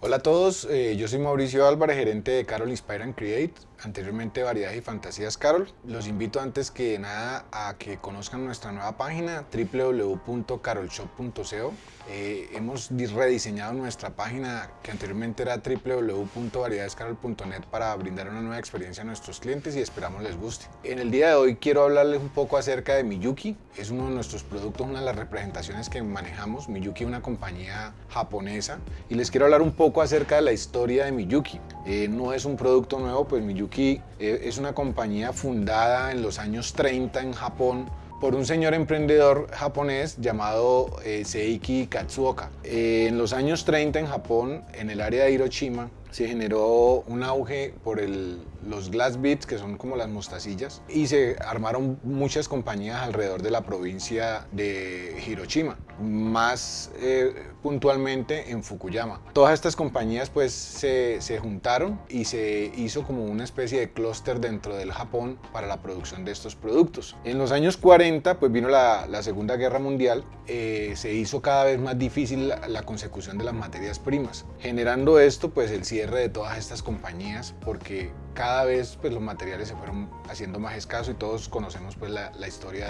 Hola a todos, eh, yo soy Mauricio Álvarez, gerente de Carol Inspire and Create, anteriormente Variedades y Fantasías Carol. Los invito antes que nada a que conozcan nuestra nueva página www.carolshop.co. Eh, hemos rediseñado nuestra página que anteriormente era www.variedadescarol.net para brindar una nueva experiencia a nuestros clientes y esperamos les guste. En el día de hoy quiero hablarles un poco acerca de Miyuki, es uno de nuestros productos, una de las representaciones que manejamos. Miyuki es una compañía japonesa y les quiero hablar un poco acerca de la historia de Miyuki. Eh, no es un producto nuevo, pues Miyuki eh, es una compañía fundada en los años 30 en Japón por un señor emprendedor japonés llamado eh, Seiki Katsuoka. en los años 30 en Japón, en el área de Hiroshima, se generó un auge por el, los glass beads, que son como las mostacillas, y se armaron muchas compañías alrededor de la provincia de Hiroshima, más eh, puntualmente en Fukuyama. Todas estas compañías pues se, se, juntaron y se hizo como una especie de clúster dentro del Japón para la producción de estos productos. En los años 40 pues vino la, la Segunda Guerra Mundial, eh, se hizo cada vez más difícil la, la consecución de las materias primas, generando esto pues el cierre de todas estas compañías porque cada vez pues, los materiales se fueron haciendo más escasos y todos conocemos pues, la, historia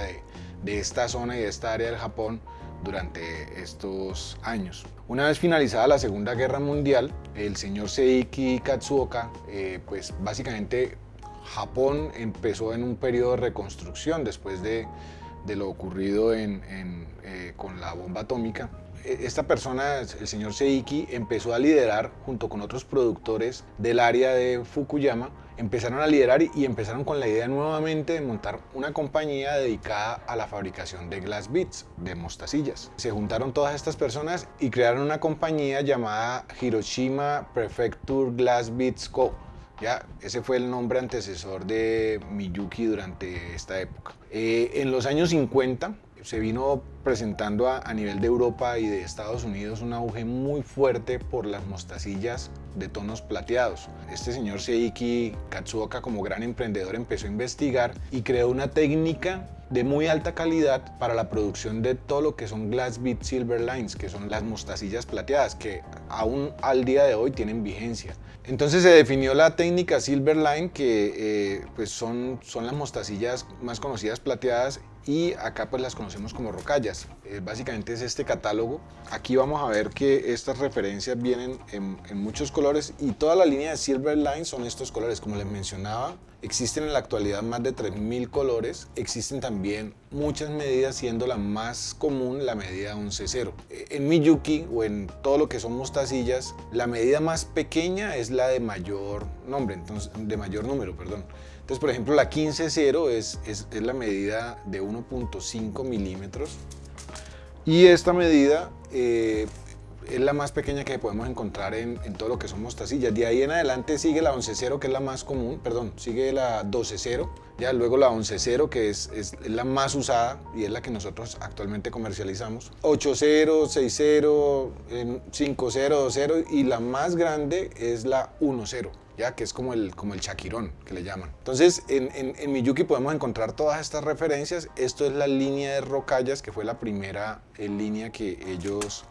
de, esta zona y de esta área del Japón durante estos años. Una vez finalizada la Segunda Guerra Mundial, el señor Seiki Katsuoka, eh, pues básicamente Japón empezó en un periodo de reconstrucción después de, lo ocurrido eh, con la bomba atómica esta persona, el señor Seiki, empezó a liderar junto con otros productores del área de Fukuyama, empezaron a liderar y empezaron con la idea nuevamente de montar una compañía dedicada a la fabricación de glass beads, de mostacillas. Se juntaron todas estas personas y crearon una compañía llamada Hiroshima Prefecture Glass Beads Co. Ya, ese fue el nombre antecesor de Miyuki durante esta época. Eh, en los años 50, se vino presentando a, nivel de Europa y de Estados Unidos un auge muy fuerte por las mostacillas de tonos plateados. Este señor Seiki Katsuoka como gran emprendedor empezó a investigar y creó una técnica de muy alta calidad para la producción de todo lo que son Glass Bead Silver Lines, que son las mostacillas plateadas, que aún al día de hoy tienen vigencia. Entonces se definió la técnica Silver Line, que eh, pues son, son las mostacillas más conocidas plateadas y acá pues las conocemos como rocallas. Eh, básicamente es este catálogo. Aquí vamos a ver que estas referencias vienen en, muchos colores y toda la línea de Silver Line son estos colores. Como les mencionaba, existen en la actualidad más de 3.000 colores. Existen también muchas medidas, siendo la más común la medida 11.0. En Miyuki o en todo lo que son mostacillas, la medida más pequeña es la de mayor nombre, entonces, de mayor número, perdón. Entonces, por ejemplo, la 15.0 es, es, es la medida de 1.5 milímetros y esta medida eh, es la más pequeña que podemos encontrar en, en, todo lo que son mostacillas. De ahí en adelante sigue la 11.0 que es la más común, perdón, sigue la 12.0, ya luego la 11.0 que es, es, la más usada y es la que nosotros actualmente comercializamos. 8.0, 6.0, 5.0, 2.0 y la más grande es la 1.0 ya que es como el, como el chaquirón que le llaman. Entonces en, en, Miyuki podemos encontrar todas estas referencias. Esto es la línea de rocallas que fue la primera eh, línea que ellos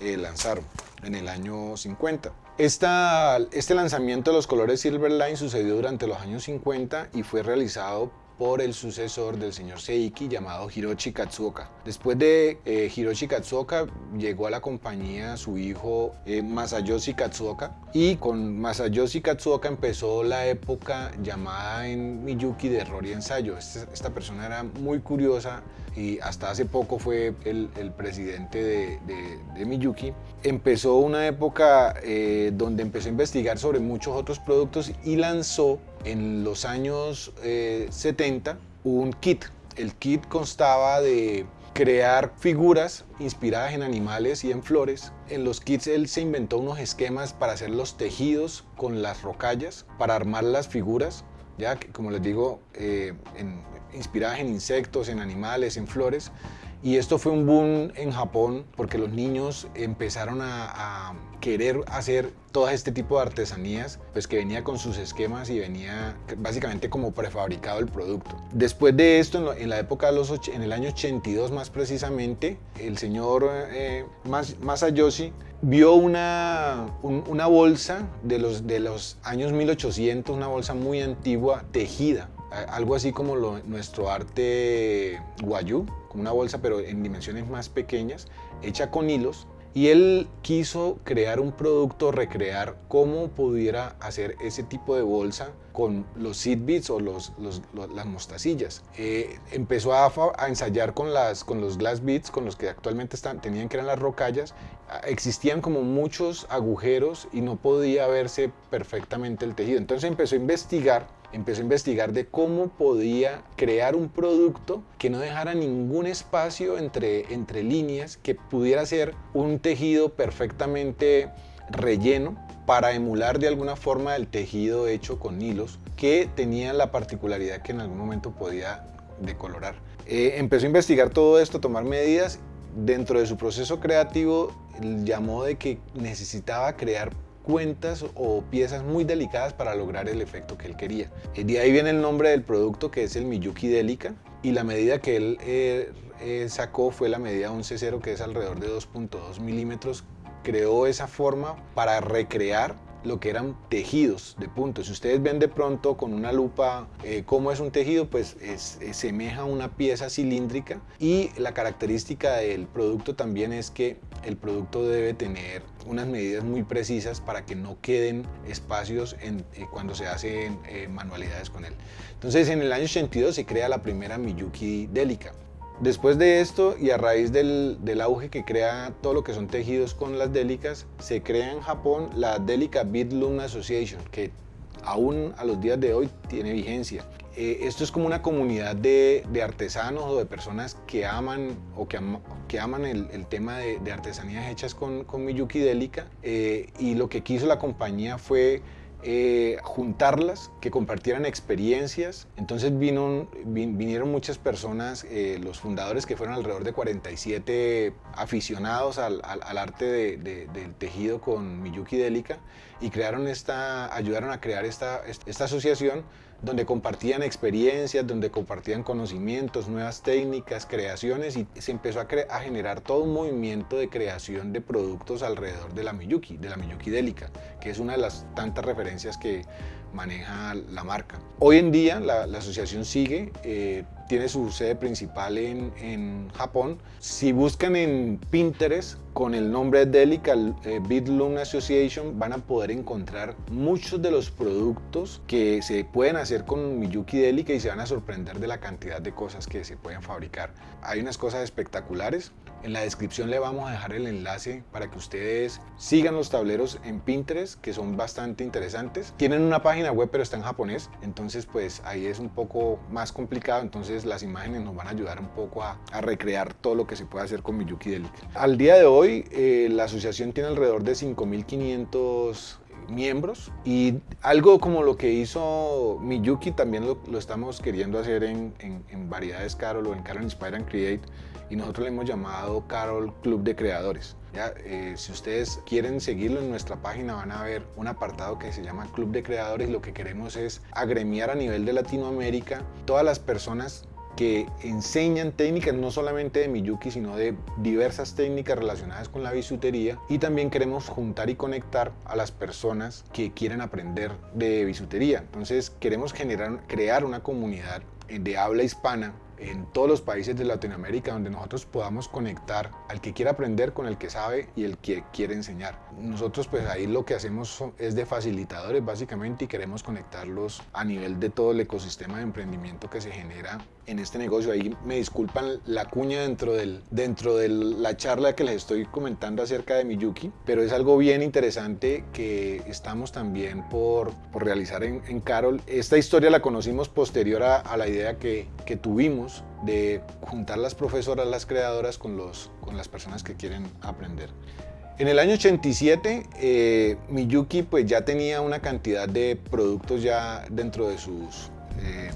eh, lanzaron en el año 50. Esta, este lanzamiento de los colores Silverline sucedió durante los años 50 y fue realizado por el sucesor del señor Seiki llamado Hiroshi Katsuoka. Después de eh, Hiroshi Katsuoka llegó a la compañía su hijo eh, Masayoshi Katsuoka y con Masayoshi Katsuoka empezó la época llamada en Miyuki de error y ensayo. Esta, esta persona era muy curiosa y hasta hace poco fue el, presidente de, de, de, Miyuki. Empezó una época eh, donde empezó a investigar sobre muchos otros productos y lanzó en los años eh, 70 un kit. El kit constaba de crear figuras inspiradas en animales y en flores. En los kits él se inventó unos esquemas para hacer los tejidos con las rocallas, para armar las figuras, ya que como les digo, eh, inspiradas en insectos, en animales, en flores. Y esto fue un boom en Japón porque los niños empezaron a querer hacer todo este tipo de artesanías, pues que venía con sus esquemas y venía básicamente como prefabricado el producto. Después de esto, en la época de los en el año 82 más precisamente, el señor eh, Masayoshi vio una, una bolsa de los, de los años 1800, una bolsa muy antigua, tejida, algo así como nuestro arte guayú, como una bolsa pero en dimensiones más pequeñas, hecha con hilos y él quiso crear un producto, recrear cómo pudiera hacer ese tipo de bolsa con los seed beads o los, las mostacillas. Eh, empezó a, ensayar con, las, con los glass beads, con los que actualmente están, tenían que eran las rocallas. Ah, existían como muchos agujeros y no podía verse perfectamente el tejido. Entonces empezó a investigar empezó a investigar de cómo podía crear un producto que no dejara ningún espacio entre, entre líneas, que pudiera ser un tejido perfectamente relleno para emular de alguna forma el tejido hecho con hilos que tenía la particularidad que en algún momento podía decolorar. Eh, empezó a investigar todo esto, tomar medidas. Dentro de su proceso creativo llamó de que necesitaba crear cuentas o piezas muy delicadas para lograr el efecto que él quería. Eh, de ahí viene el nombre del producto que es el Miyuki Delica y la medida que él eh, eh, sacó fue la medida 11.0 que es alrededor de 2.2 milímetros. Creó esa forma para recrear lo que eran tejidos de puntos. Si ustedes ven de pronto con una lupa eh, cómo es un tejido, pues es, semeja a una pieza cilíndrica y la característica del producto también es que el producto debe tener unas medidas muy precisas para que no queden espacios eh, cuando se hacen eh, manualidades con él. Entonces en el año 82 se crea la primera Miyuki Delica. Después de esto y a raíz del, auge que crea todo lo que son tejidos con las délicas, se crea en Japón la Delica Bead Loom Association, que aún a los días de hoy tiene vigencia. Eh, esto es como una comunidad de, artesanos o de personas que aman o que, aman el, tema de, artesanías hechas con, con Miyuki Delica eh, y lo que quiso la compañía fue eh, juntarlas, que compartieran experiencias. Entonces vino, vinieron muchas personas, eh, los fundadores que fueron alrededor de 47 aficionados al, arte del tejido con Miyuki Delica y crearon esta, ayudaron a crear esta, esta asociación donde compartían experiencias, donde compartían conocimientos, nuevas técnicas, creaciones y se empezó a, generar todo un movimiento de creación de productos alrededor de la Miyuki, de la Miyuki Delica, que es una de las tantas referencias que maneja la marca. Hoy en día la, asociación sigue, eh, tiene su sede principal en, en, Japón. Si buscan en Pinterest con el nombre Delica eh, Loom Association van a poder encontrar muchos de los productos que se pueden hacer con Miyuki Delica y se van a sorprender de la cantidad de cosas que se pueden fabricar. Hay unas cosas espectaculares. En la descripción le vamos a dejar el enlace para que ustedes sigan los tableros en Pinterest que son bastante interesantes. Tienen una página web pero está en japonés, entonces pues ahí es un poco más complicado, entonces las imágenes nos van a ayudar un poco a, recrear todo lo que se puede hacer con Miyuki Delica. Al día de hoy eh, la asociación tiene alrededor de 5500 miembros y algo como lo que hizo Miyuki también lo, estamos queriendo hacer en, en, Variedades Carol o en Carol Inspire and Create y nosotros le hemos llamado Carol Club de Creadores. ¿ya? Eh, si ustedes quieren seguirlo en nuestra página van a ver un apartado que se llama Club de Creadores. Lo que queremos es agremiar a nivel de Latinoamérica todas las personas que enseñan técnicas no solamente de Miyuki, sino de diversas técnicas relacionadas con la bisutería y también queremos juntar y conectar a las personas que quieren aprender de bisutería. Entonces queremos generar, crear una comunidad de habla hispana en todos los países de Latinoamérica donde nosotros podamos conectar al que quiere aprender con el que sabe y el que quiere enseñar. Nosotros pues ahí lo que hacemos es de facilitadores básicamente y queremos conectarlos a nivel de todo el ecosistema de emprendimiento que se genera en este negocio. Ahí me disculpan la cuña dentro, del, dentro de la charla que les estoy comentando acerca de Miyuki, pero es algo bien interesante que estamos también por, por realizar en, en, Carol. Esta historia la conocimos posterior a, a la idea que, que tuvimos de juntar las profesoras, las creadoras con, los, con las personas que quieren aprender. En el año 87, eh, Miyuki pues ya tenía una cantidad de productos ya dentro de sus eh,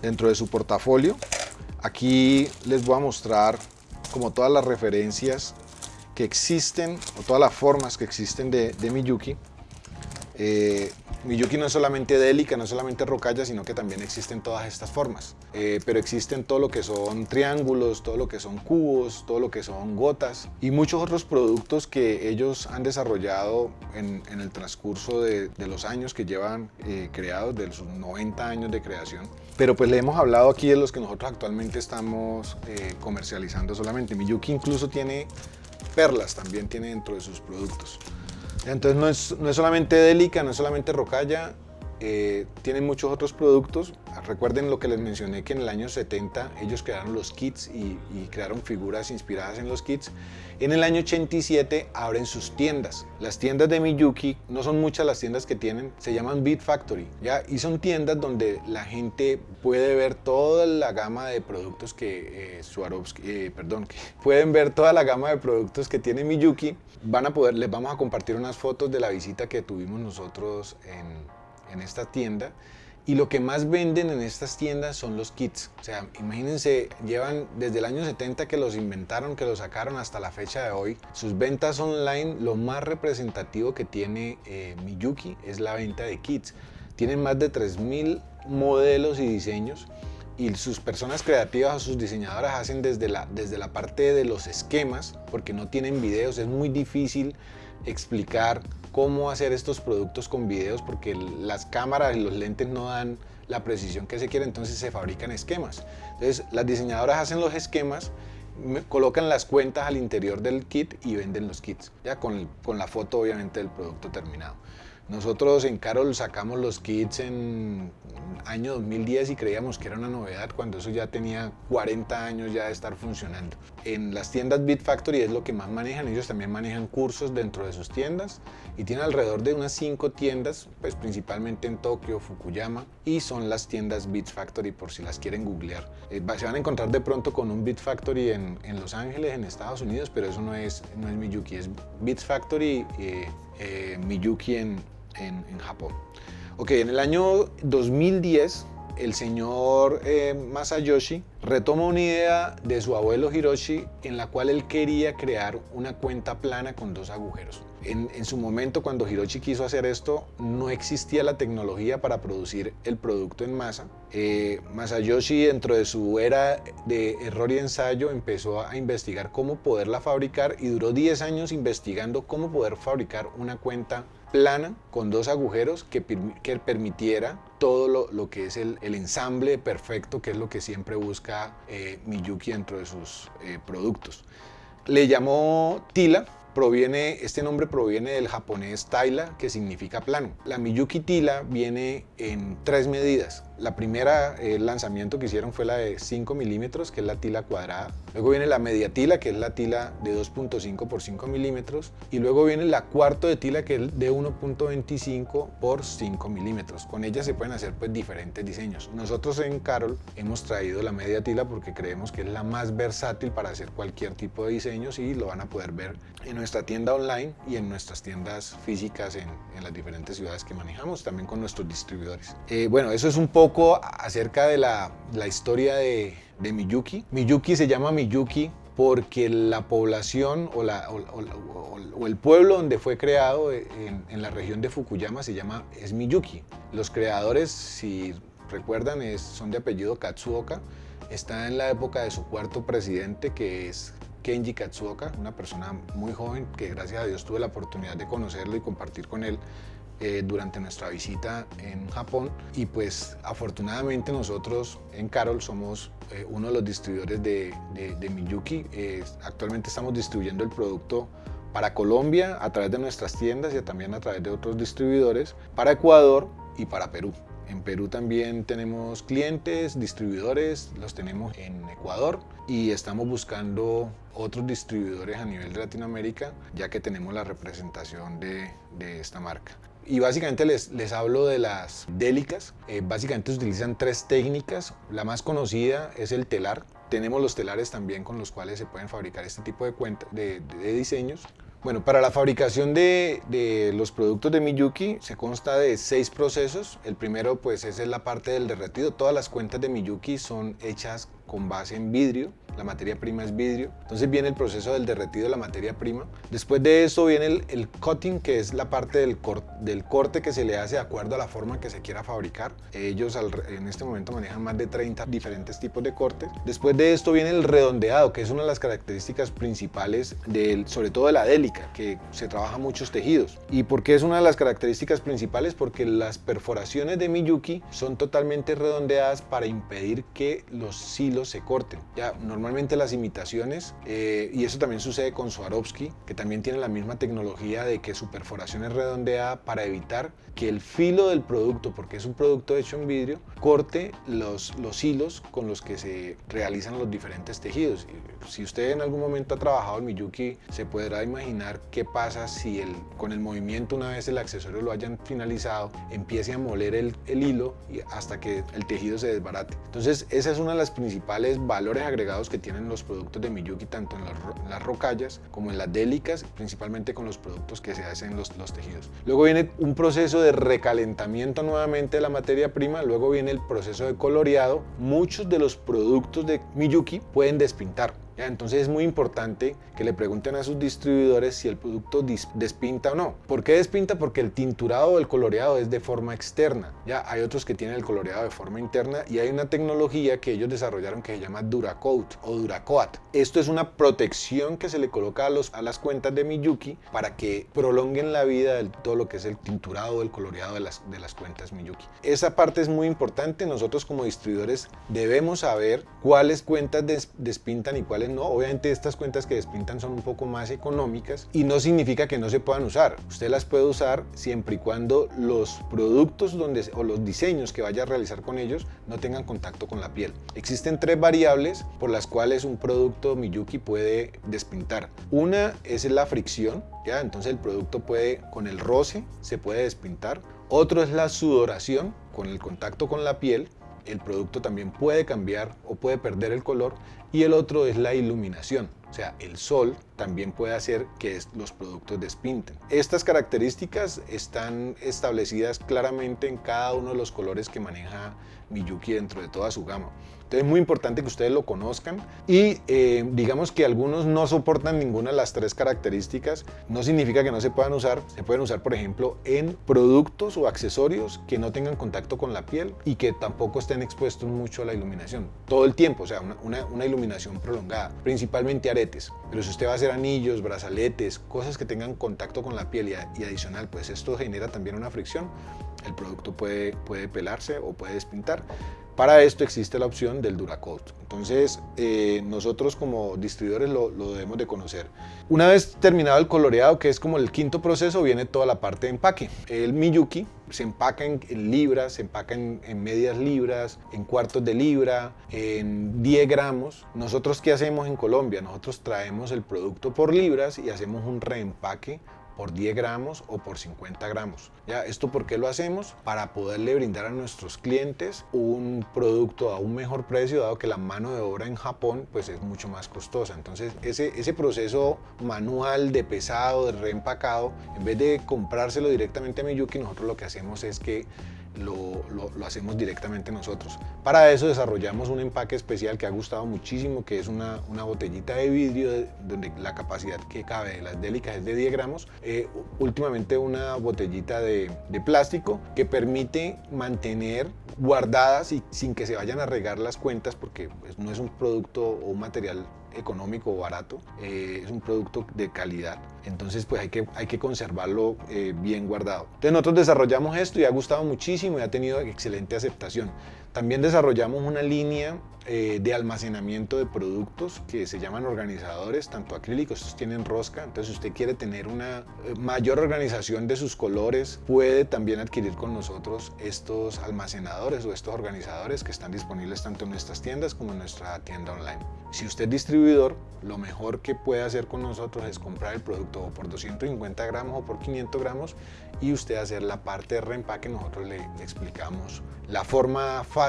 dentro de su portafolio. Aquí les voy a mostrar como todas las referencias que existen, o todas las formas que existen de, Miyuki. Eh, Miyuki no es solamente délica, no es solamente rocalla, sino que también existen todas estas formas. Eh, pero existen todo lo que son triángulos, todo lo que son cubos, todo lo que son gotas y muchos otros productos que ellos han desarrollado en, el transcurso de, los años que llevan eh, creados, de sus 90 años de creación. Pero pues le hemos hablado aquí de los que nosotros actualmente estamos eh, comercializando solamente. Miyuki incluso tiene perlas, también tiene dentro de sus productos. Entonces no es, no es solamente Delica, no es solamente Rocalla, eh, tienen muchos otros productos. Recuerden lo que les mencioné que en el año 70 ellos crearon los kits y, crearon figuras inspiradas en los kits. En el año 87 abren sus tiendas. Las tiendas de Miyuki, no son muchas las tiendas que tienen, se llaman Beat Factory. ¿ya? Y son tiendas donde la gente puede ver toda la gama de productos que eh, Swarovski, eh, perdón, que pueden ver toda la gama de productos que tiene Miyuki. Van a poder, les vamos a compartir unas fotos de la visita que tuvimos nosotros en en esta tienda y lo que más venden en estas tiendas son los kits. O sea, imagínense, llevan desde el año 70 que los inventaron, que los sacaron hasta la fecha de hoy. Sus ventas online, lo más representativo que tiene eh, Miyuki es la venta de kits. Tienen más de 3.000 modelos y diseños y sus personas creativas o sus diseñadoras hacen desde la, desde la parte de los esquemas, porque no tienen videos, es muy difícil explicar cómo hacer estos productos con videos porque las cámaras y los lentes no dan la precisión que se quiere, entonces se fabrican esquemas. Entonces las diseñadoras hacen los esquemas, colocan las cuentas al interior del kit y venden los kits, ya con, con la foto obviamente del producto terminado. Nosotros en Carol sacamos los kits en año 2010 y creíamos que era una novedad cuando eso ya tenía 40 años ya de estar funcionando. En las tiendas Beat Factory es lo que más manejan, ellos también manejan cursos dentro de sus tiendas y tienen alrededor de unas 5 tiendas, pues principalmente en Tokio, Fukuyama y son las tiendas Beat Factory por si las quieren googlear. Eh, se van a encontrar de pronto con un Beat Factory en, en, Los Ángeles, en Estados Unidos, pero eso no es, no es Miyuki, es Beat Factory eh, eh, Miyuki en, en, Japón. Ok, en el año 2010 el señor eh, Masayoshi retoma una idea de su abuelo Hiroshi en la cual él quería crear una cuenta plana con dos agujeros. En, su momento cuando Hiroshi quiso hacer esto no existía la tecnología para producir el producto en masa. Eh, Masayoshi dentro de su era de error y ensayo empezó a investigar cómo poderla fabricar y duró 10 años investigando cómo poder fabricar una cuenta plana con dos agujeros que, permitiera todo lo, que es el, ensamble perfecto, que es lo que siempre busca eh, Miyuki dentro de sus eh, productos. Le llamó Tila proviene, este nombre proviene del japonés taila, que significa plano. La Miyuki Tila viene en tres medidas. La primera el lanzamiento que hicieron fue la de 5 milímetros, que es la tila cuadrada. Luego viene la media tila, que es la tila de 2.5 por 5 milímetros. Y luego viene la cuarto de tila, que es de 1.25 por 5 milímetros. Con ella se pueden hacer pues, diferentes diseños. Nosotros en Carol hemos traído la media tila porque creemos que es la más versátil para hacer cualquier tipo de diseños y lo van a poder ver en nuestra tienda online y en nuestras tiendas físicas en, las diferentes ciudades que manejamos, también con nuestros distribuidores. Eh, bueno, eso es un poco acerca de la, historia de, Miyuki. Miyuki se llama Miyuki porque la población o, el pueblo donde fue creado en, la región de Fukuyama se llama es Miyuki. Los creadores, si recuerdan, son de apellido Katsuoka. Está en la época de su cuarto presidente, que es Kenji Katsuoka, una persona muy joven que gracias a Dios tuve la oportunidad de conocerlo y compartir con él eh, durante nuestra visita en Japón y pues afortunadamente nosotros en Carol somos eh, uno de los distribuidores de, de, Miyuki. Eh, actualmente estamos distribuyendo el producto para Colombia a través de nuestras tiendas y también a través de otros distribuidores, para Ecuador y para Perú. En Perú también tenemos clientes, distribuidores, los tenemos en Ecuador y estamos buscando otros distribuidores a nivel de Latinoamérica ya que tenemos la representación de, esta marca. Y básicamente les, les hablo de las délicas. Eh, básicamente utilizan tres técnicas. La más conocida es el telar. Tenemos los telares también con los cuales se pueden fabricar este tipo de, de, de diseños. Bueno, para la fabricación de, de, los productos de Miyuki se consta de seis procesos. El primero pues es la parte del derretido. Todas las cuentas de Miyuki son hechas con base en vidrio la materia prima es vidrio. Entonces viene el proceso del derretido de la materia prima. Después de eso viene el, cutting, que es la parte del, del, corte que se le hace de acuerdo a la forma que se quiera fabricar. Ellos en este momento manejan más de 30 diferentes tipos de cortes. Después de esto viene el redondeado, que es una de las características principales, del, sobre todo de la que se trabaja muchos tejidos. ¿Y por qué es una de las características principales? Porque las perforaciones de Miyuki son totalmente redondeadas para impedir que los hilos se corten. Ya, normalmente las imitaciones, eh, y eso también sucede con Swarovski, que también tiene la misma tecnología de que su perforación es redondeada para evitar que el filo del producto, porque es un producto hecho en vidrio, corte los, los hilos con los que se realizan los diferentes tejidos. Si usted en algún momento ha trabajado en Miyuki, se podrá imaginar qué pasa si el, con el movimiento, una vez el accesorio lo hayan finalizado, empiece a moler el, el hilo y hasta que el tejido se desbarate. Entonces, esa es una de las principales valores agregados que tienen los productos de Miyuki, tanto en las, rocallas como en las délicas, principalmente con los productos que se hacen los, los tejidos. Luego viene un proceso de recalentamiento nuevamente de la materia prima, luego viene el proceso de coloreado. Muchos de los productos de Miyuki pueden despintar. Entonces es muy importante que le pregunten a sus distribuidores si el producto despinta o no. ¿Por qué despinta? Porque el tinturado o el coloreado es de forma externa. Ya hay otros que tienen el coloreado de forma interna y hay una tecnología que ellos desarrollaron que se llama Duracoat o Duracoat. Esto es una protección que se le coloca a, las cuentas de Miyuki para que prolonguen la vida de todo lo que es el tinturado o el coloreado de las, de las cuentas Miyuki. Esa parte es muy importante. Nosotros como distribuidores debemos saber cuáles cuentas despintan y cuáles no. Obviamente estas cuentas que despintan son un poco más económicas y no significa que no se puedan usar. Usted las puede usar siempre y cuando los productos donde, o los diseños que vaya a realizar con ellos no tengan contacto con la piel. Existen tres variables por las cuales un producto Miyuki puede despintar. Una es la fricción, ¿ya? entonces el producto puede, con el roce, se puede despintar. Otro es la sudoración, con el contacto con la piel, el producto también puede cambiar o puede perder el color y el otro es la iluminación. O sea, el sol también puede hacer que los productos despinten. Estas características están establecidas claramente en cada uno de los colores que maneja Miyuki dentro de toda su gama. Entonces es muy importante que ustedes lo conozcan y eh, digamos que algunos no soportan ninguna de las tres características. No significa que no se puedan usar. Se pueden usar, por ejemplo, en productos o accesorios que no tengan contacto con la piel y que tampoco estén expuestos mucho a la iluminación. Todo el tiempo, o sea, una, una iluminación prolongada. Principalmente aretes. Pero si usted va a hacer anillos, brazaletes, cosas que tengan contacto con la piel y, adicional, pues esto genera también una fricción. El producto puede, puede pelarse o puede despintar. Para esto existe la opción del Duracoat. Entonces, eh, nosotros como distribuidores lo, debemos de conocer. Una vez terminado el coloreado, que es como el quinto proceso, viene toda la parte de empaque. El Miyuki se empaca en, libras, se empaca en, en, medias libras, en cuartos de libra, en 10 gramos. Nosotros, ¿qué hacemos en Colombia? Nosotros traemos el producto por libras y hacemos un reempaque por 10 gramos o por 50 gramos. ¿Ya? ¿Esto por qué lo hacemos? Para poderle brindar a nuestros clientes un producto a un mejor precio, dado que la mano de obra en Japón pues, es mucho más costosa. Entonces, ese, ese proceso manual de pesado, de reempacado, en vez de comprárselo directamente a Miyuki, nosotros lo que hacemos es que lo, lo, hacemos directamente nosotros. Para eso desarrollamos un empaque especial que ha gustado muchísimo, que es una, una botellita de vidrio donde la capacidad que cabe de las délicas es de 10 gramos. Eh, últimamente una botellita de, de, plástico que permite mantener guardadas y sin que se vayan a regar las cuentas porque pues, no es un producto o un material económico barato, eh, es un producto de calidad. Entonces pues hay que, hay que conservarlo eh, bien guardado. Entonces nosotros desarrollamos esto y ha gustado muchísimo y ha tenido excelente aceptación. También desarrollamos una línea eh, de almacenamiento de productos que se llaman organizadores, tanto acrílicos, estos tienen rosca, entonces si usted quiere tener una mayor organización de sus colores, puede también adquirir con nosotros estos almacenadores o estos organizadores que están disponibles tanto en nuestras tiendas como en nuestra tienda online. Si usted es distribuidor, lo mejor que puede hacer con nosotros es comprar el producto por 250 gramos o por 500 gramos y usted hacer la parte de reempaque. Nosotros le, explicamos la forma fácil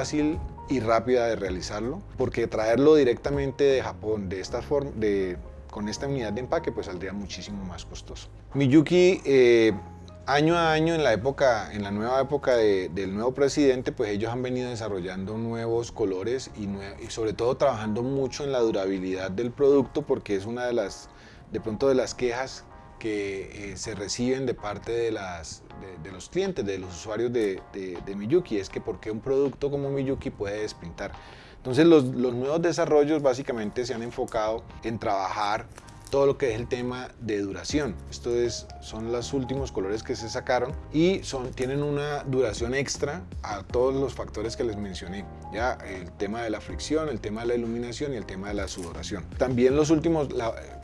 y rápida de realizarlo, porque traerlo directamente de Japón de esta forma, de con esta unidad de empaque pues saldría muchísimo más costoso. Miyuki eh, año a año en la época, en la nueva época del nuevo presidente, pues ellos han venido desarrollando nuevos colores y, y, sobre todo trabajando mucho en la durabilidad del producto porque es una de las, de pronto de las quejas que eh, se reciben de parte de, las, de, los clientes, de los usuarios de, de, Miyuki, es que porque un producto como Miyuki puede despintar. Entonces los, los nuevos desarrollos básicamente se han enfocado en trabajar todo lo que es el tema de duración. Esto es, son los últimos colores que se sacaron y son, tienen una duración extra a todos los factores que les mencioné. Ya el tema de la fricción, el tema de la iluminación y el tema de la sudoración. También los últimos,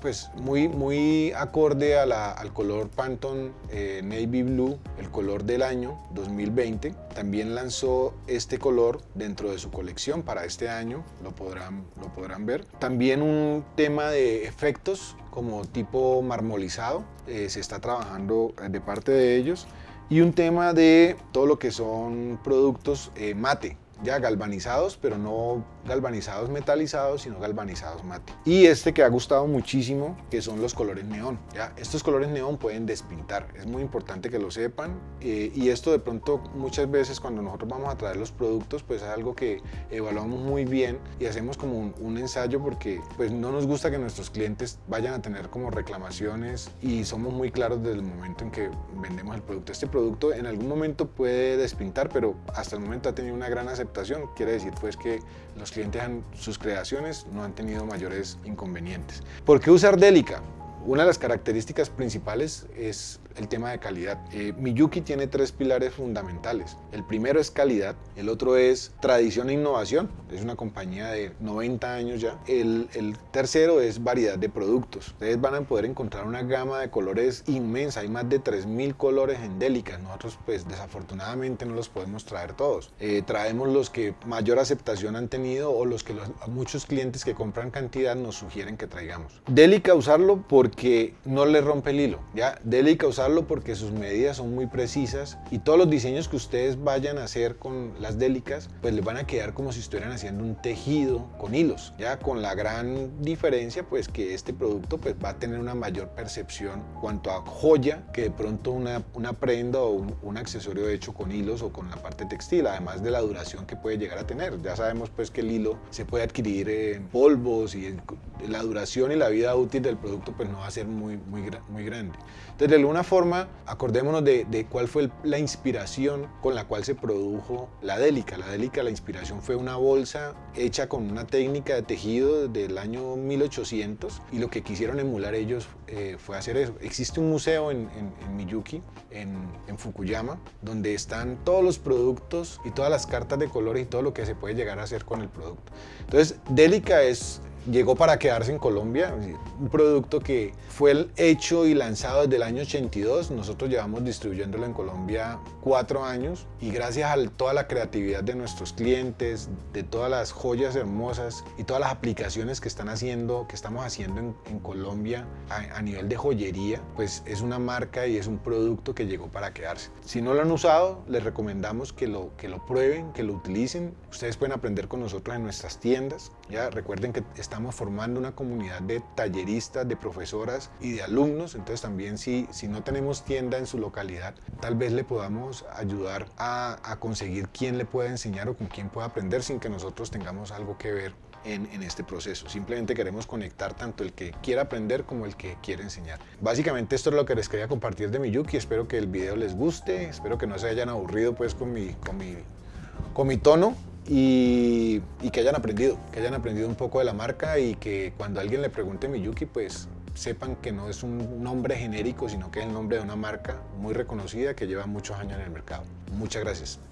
pues muy, muy acorde al color Pantone eh, Navy Blue, el color del año 2020. También lanzó este color dentro de su colección para este año, lo podrán, lo podrán ver. También un tema de efectos como tipo marmolizado, eh, se está trabajando eh, de parte de ellos, y un tema de todo lo que son productos eh, mate, ya galvanizados, pero no galvanizados metalizados, sino galvanizados mate. Y este que ha gustado muchísimo, que son los colores neón. ¿ya? Estos colores neón pueden despintar, es muy importante que lo sepan. Eh, y esto de pronto muchas veces cuando nosotros vamos a traer los productos, pues es algo que evaluamos muy bien y hacemos como un, ensayo porque pues no nos gusta que nuestros clientes vayan a tener como reclamaciones y somos muy claros desde el momento en que vendemos el producto. Este producto en algún momento puede despintar, pero hasta el momento ha tenido una gran aceptación quiere decir pues que los clientes, han, sus creaciones no han tenido mayores inconvenientes. ¿Por qué usar Delica? Una de las características principales es el tema de calidad. Eh, Miyuki tiene tres pilares fundamentales. El primero es calidad, el otro es tradición e innovación, es una compañía de 90 años ya. El, tercero es variedad de productos. Ustedes van a poder encontrar una gama de colores inmensa, hay más de 3.000 colores en Delica. Nosotros pues desafortunadamente no los podemos traer todos. Eh, traemos los que mayor aceptación han tenido o los que los, muchos clientes que compran cantidad nos sugieren que traigamos. Delica usarlo porque no le rompe el hilo. ¿ya? Delica usarlo porque sus medidas son muy precisas y todos los diseños que ustedes vayan a hacer con las délicas pues les van a quedar como si estuvieran haciendo un tejido con hilos. Ya con la gran diferencia pues que este producto pues va a tener una mayor percepción cuanto a joya que de pronto una, una prenda o un, accesorio hecho con hilos o con la parte textil además de la duración que puede llegar a tener. Ya sabemos pues que el hilo se puede adquirir en polvos y la duración y la vida útil del producto pues no va a ser muy, muy, muy grande. Entonces de alguna forma acordémonos de, cuál fue la inspiración con la cual se produjo la Délica. La Délica, la inspiración fue una bolsa hecha con una técnica de tejido del año 1800 y lo que quisieron emular ellos eh, fue hacer eso. Existe un museo en, Miyuki, en, Fukuyama, donde están todos los productos y todas las cartas de colores y todo lo que se puede llegar a hacer con el producto. Entonces, Délica es llegó para quedarse en Colombia, un producto que fue hecho y lanzado desde el año 82, nosotros llevamos distribuyéndolo en Colombia cuatro años y gracias a toda la creatividad de nuestros clientes, de todas las joyas hermosas y todas las aplicaciones que están haciendo, que estamos haciendo en, Colombia a, nivel de joyería, pues es una marca y es un producto que llegó para quedarse. Si no lo han usado, les recomendamos que lo, que lo prueben, que lo utilicen. Ustedes pueden aprender con nosotros en nuestras tiendas. Recuerden que estamos formando una comunidad de talleristas, de profesoras y de alumnos, entonces también si, si no tenemos tienda en su localidad, tal vez le podamos ayudar a, conseguir quién le pueda enseñar o con quién pueda aprender sin que nosotros tengamos algo que ver en, en, este proceso. Simplemente queremos conectar tanto el que quiera aprender como el que quiere enseñar. Básicamente esto es lo que les quería compartir de mi Yuki. Espero que el video les guste. Espero que no se hayan aburrido pues con mi, con mi, con mi tono y, que hayan aprendido, que hayan aprendido un poco de la marca y que cuando alguien le pregunte Miyuki, pues sepan que no es un nombre genérico, sino que es el nombre de una marca muy reconocida que lleva muchos años en el mercado. Muchas gracias.